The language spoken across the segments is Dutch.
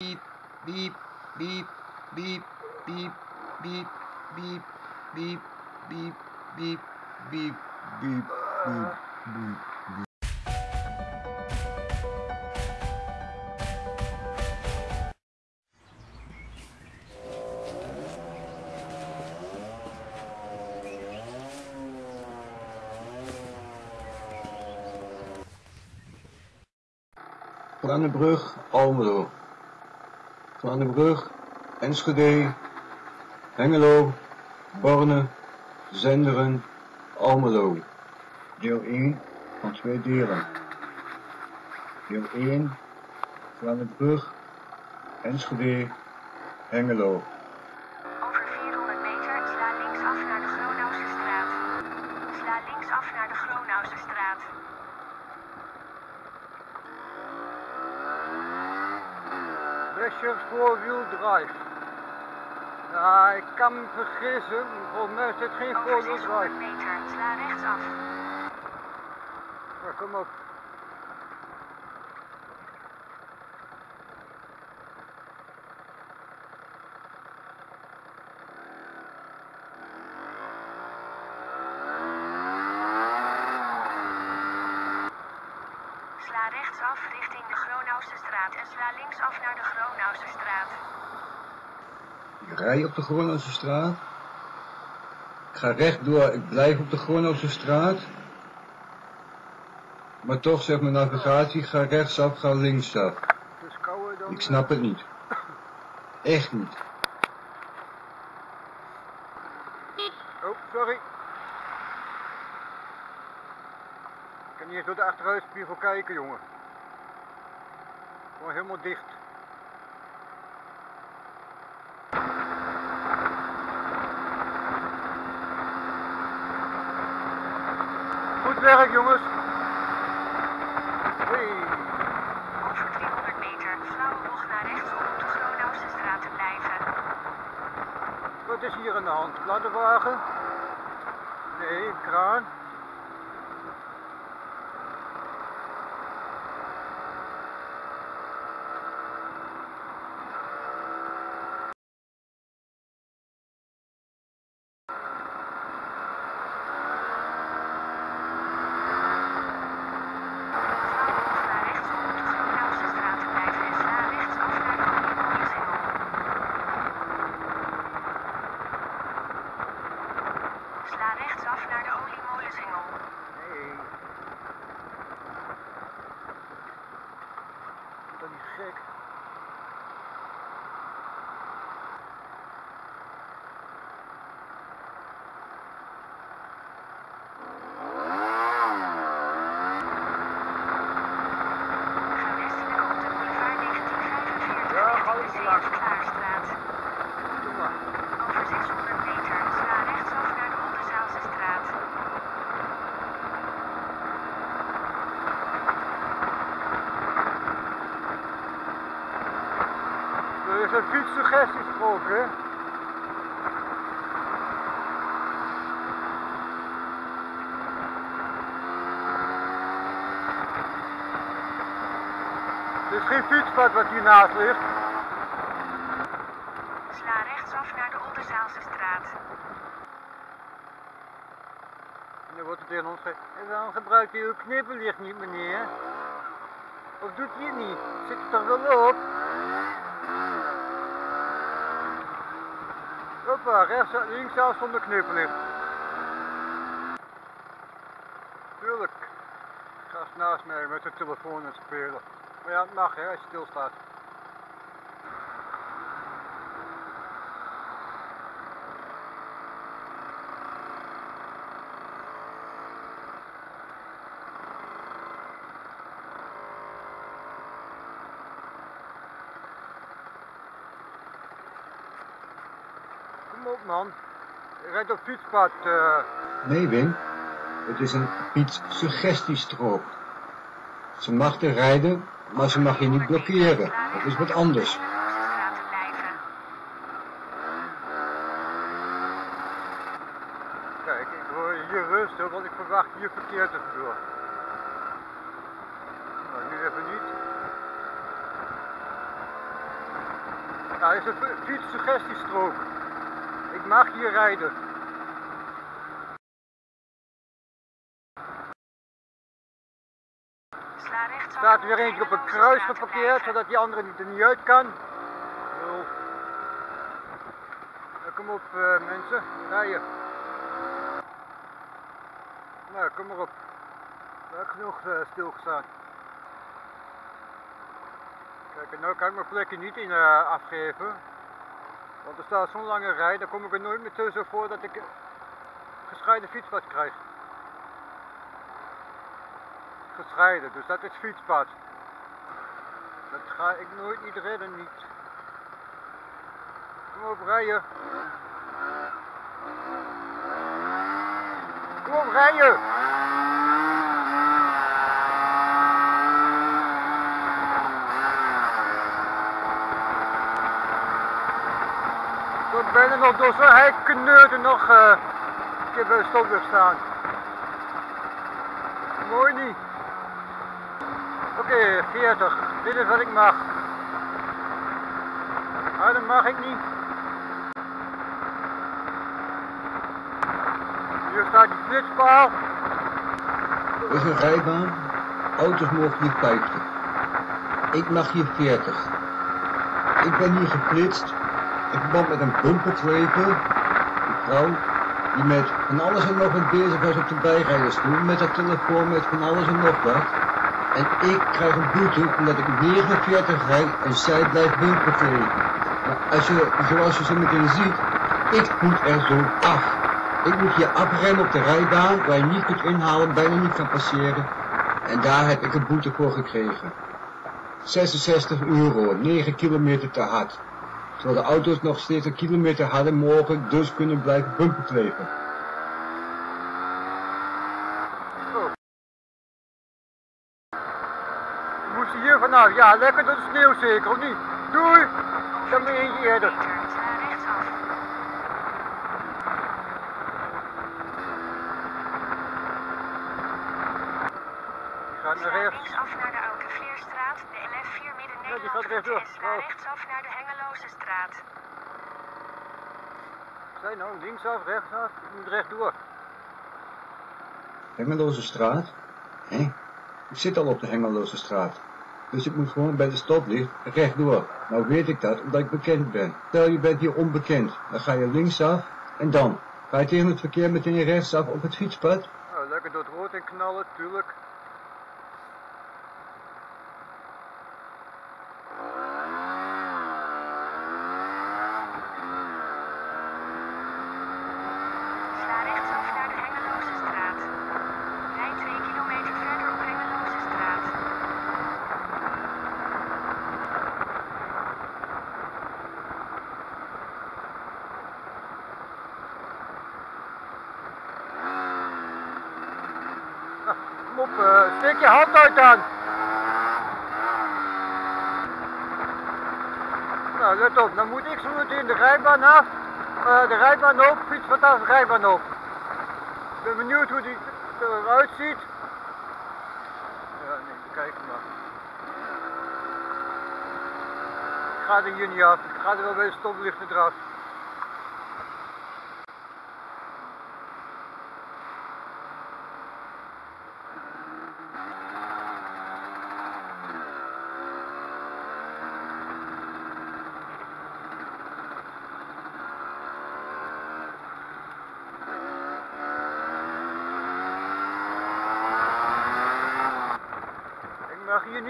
Beep, beep, beep, beep, beep, beep, beep, beep, beep, beep, beep, beep, beep, beep. Almelo. Brug, Enschede, Hengelo, Borne, Zenderen, Almelo. Deel 1 van twee delen. Deel 1, Brug, Enschede, Hengelo. Over 400 meter sla linksaf naar de Gronauwse straat. Sla linksaf naar de Gronauwse straat. Drescher four-wheel drive. Ja, ik kan me vergissen, volgens mij is dit geen Over four-wheel 600 drive. meter sla rechtsaf. Maar kom op. Sla rechtsaf richting de straat en sla linksaf naar de Gronauwse straat. Ik rij op de Gronose straat. Ik ga rechtdoor, ik blijf op de Gronose straat. Maar toch zegt mijn navigatie, ga rechtsaf, ga linksaf. Ik snap het niet. Echt niet. Oh, sorry. Ik kan niet eens door de achteruitspiegel kijken, jongen. Gewoon helemaal dicht. Goed werk, jongens. Hey. Over 300 meter flauwe bocht naar rechts om op de Gronauwse straat te blijven. Wat is hier aan de hand? Ladderwagen? Nee, een kraan. Dat is gek. Fietssuggestiestrook, hè? Het is geen fietspad wat hiernaast ligt. Sla rechtsaf naar de Onderzaalse straat. En dan wordt er tegen ons gezegd, en dan gebruikt u uw knipperlicht niet, meneer. Of doet hij het niet? Zit er toch wel op? Hoppa, rechts, linksaf zonder knipperlicht. Tuurlijk. Gast naast mij met zijn telefoon het spelen. Maar ja, het mag hè, als je stilstaat. Op man. Je rijdt op fietspad. eh. Nee, Wim. Het is een fietssuggestiestrook. Ze mag er rijden, maar ze mag je niet blokkeren. Dat is wat anders. Te. Kijk, ik hoor hier rustig, want ik verwacht hier verkeer tussendoor. Nou, nu even niet. Nou, is een fi- fietssuggestiestrook. Ik mag hier rijden. Er staat er weer eentje op een kruis geparkeerd, zodat die andere niet- er niet uit kan. Nou, kom op eh, mensen, rijden. Nou, kom maar op. Daar heb ik genoeg eh, stilgestaan. Kijk, en nou kan ik mijn plekje niet in eh, afgeven. Want er staat zo'n lange rij, daar kom ik er nooit meer tussen voor dat ik gescheiden fietspad krijg. Gescheiden, dus dat is fietspad. Dat ga ik nooit niet redden, niet. Kom op, rijden. Kom op, rijden. Ik ben bijna nog door zo'n hekkneuten nog eh, een keer bij de stoplicht staan. Mooi niet. Oké, 40. Dit is wat ik mag. Ah, dat mag ik niet. Hier staat die flitspaal. Er is een rijbaan. Auto's mogen hier 50. Ik mag hier 40. Ik ben hier geflitst in verband met een bumpertreper. Een vrouw die met van alles en nog wat bezig was op de bijrijdersstoel. Met haar telefoon, met van alles en nog wat. En ik krijg een boete omdat ik 49 rijd en zij blijft bumpertrepen. Maar als je, zoals je zo meteen ziet, ik moet er zo af. Ik moet hier afremmen op de rijbaan waar je niet kunt inhalen, bijna niet kan passeren. En daar heb ik een boete voor gekregen. 66 euro, 9 kilometer te hard. Terwijl de auto's nog steeds een kilometer harder mogen, dus kunnen blijven bumperkleven. We moesten hier vanaf. Ja, lekker door de sneeuw zeker, of niet? Doei! Dan ben je eentje eerder. gaat naar rechts. linksaf naar de Oude Vleerstraat, de LF4 midden Ja, die Nederland gaat rechtsaf naar de straat. Zij nou, linksaf, rechtsaf. Ik moet rechtdoor. Hengeloze straat? Hé? Ik zit al op de Hengeloze straat. Dus ik moet gewoon bij de stoplicht rechtdoor. Nou weet ik dat, omdat ik bekend ben. Stel je bent hier onbekend, dan ga je linksaf en dan ga je tegen het verkeer meteen rechtsaf op het fietspad. Nou, lekker door het rood en knallen, tuurlijk. Sla rechtsaf naar de Hengeloze straat. Rijd 2 kilometer verder op Hengeloze straat. Kom op, eh, steek je hand uit dan. Nou, let op, dan moet ik zo meteen de rijbaan af, eh, de rijbaan op, fiets vanaf de rijbaan op. Ik ben benieuwd hoe die eruit ziet. Ja, nee, kijk maar. Ik ga er hier niet af, ik ga er wel bij de stoplichten eraf.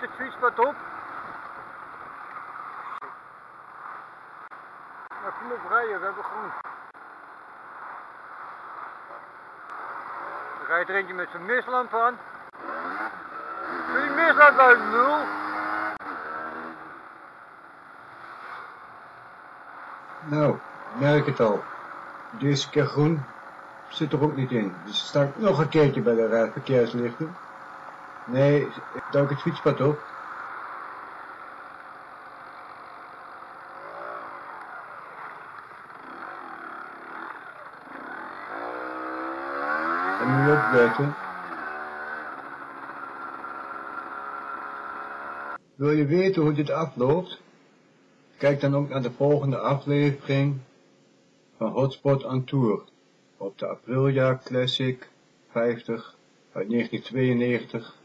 Niet het fietspad op. Nou, kom op rijden, we hebben groen. Er rijdt er eentje met zijn mislamp aan. Die mislamp uit, nul. Nou, merk het al. Deze keer groen zit er ook niet in. Dus sta ik nog een keertje bij de ra- verkeerslichten. Nee, ik duik het fietspad op. En nu opletten. Wil je weten hoe dit afloopt? Kijk dan ook naar de volgende aflevering van Hotspot on Tour op de Aprilia Classic 50 uit 1992